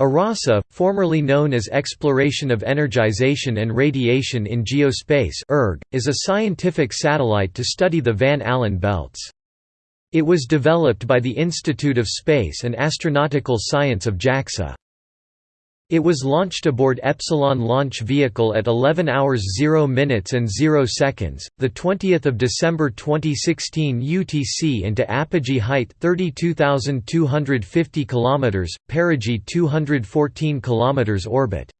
Arase, formerly known as Exploration of Energization and Radiation in Geospace is a scientific satellite to study the Van Allen belts. It was developed by the Institute of Space and Astronautical Science of JAXA. It was launched aboard Epsilon launch vehicle at 11 hours 0 minutes and 0 seconds, the 20th of December 2016 UTC into apogee height 32250 km, perigee 214 km orbit.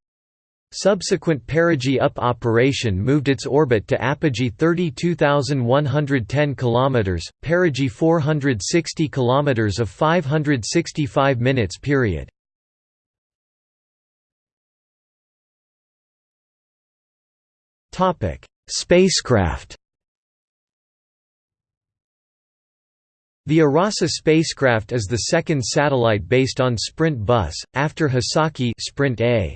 Subsequent perigee up operation moved its orbit to apogee 32110 km, perigee 460 km of 565 minutes period. Topic: Spacecraft. The Arase spacecraft is the second satellite based on Sprint bus, after Hisaki Sprint A.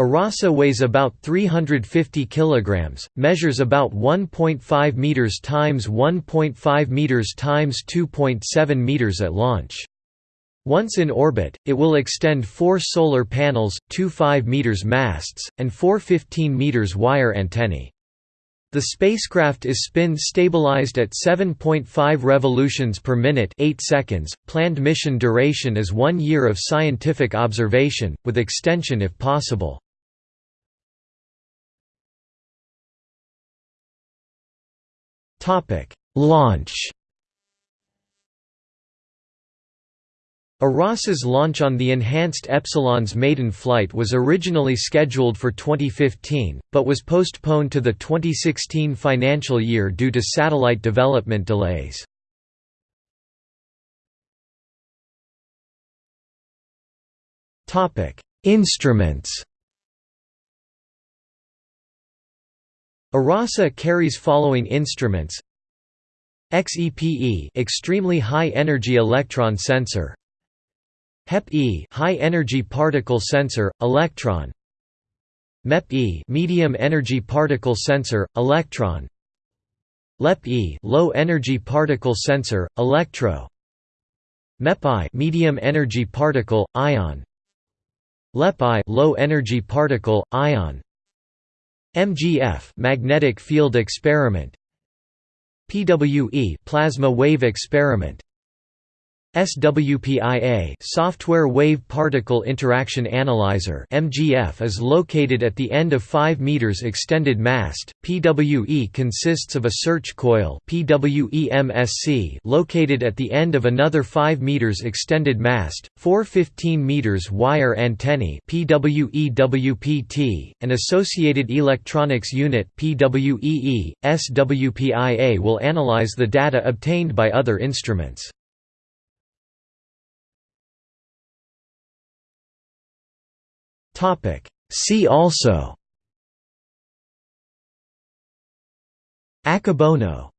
Arase weighs about 350 kilograms, measures about 1.5 meters times 1.5 meters times 2.7 meters at launch. Once in orbit, it will extend four solar panels, two 5 meters masts, and four 15 meters wire antennae. The spacecraft is spin stabilized at 7.5 revolutions per minute 8 seconds. Planned mission duration is 1 year of scientific observation, with extension if possible. Launch Arase's launch on the enhanced Epsilon's maiden flight was originally scheduled for 2015, but was postponed to the 2016 financial year due to satellite development delays. Instruments. Arase carries following instruments. XEPE extremely high energy electron sensor HEP-E high energy particle sensor electron. MEP-E medium energy particle sensor electron. LEP-E low energy particle sensor electro. MEP-I medium energy particle ion. LEP-I low energy particle ion. MGF magnetic field experiment. PWE plasma wave experiment SWPIA Software Wave Particle Interaction Analyzer MGF is located at the end of 5 meters extended mast. PWE consists of a search coil PWE-MSC located at the end of another 5 meters extended mast, four 15 meters wire antennae PWE-WPT, an associated electronics unit PWEE. SWPIA will analyze the data obtained by other instruments. Topic. See also. Akebono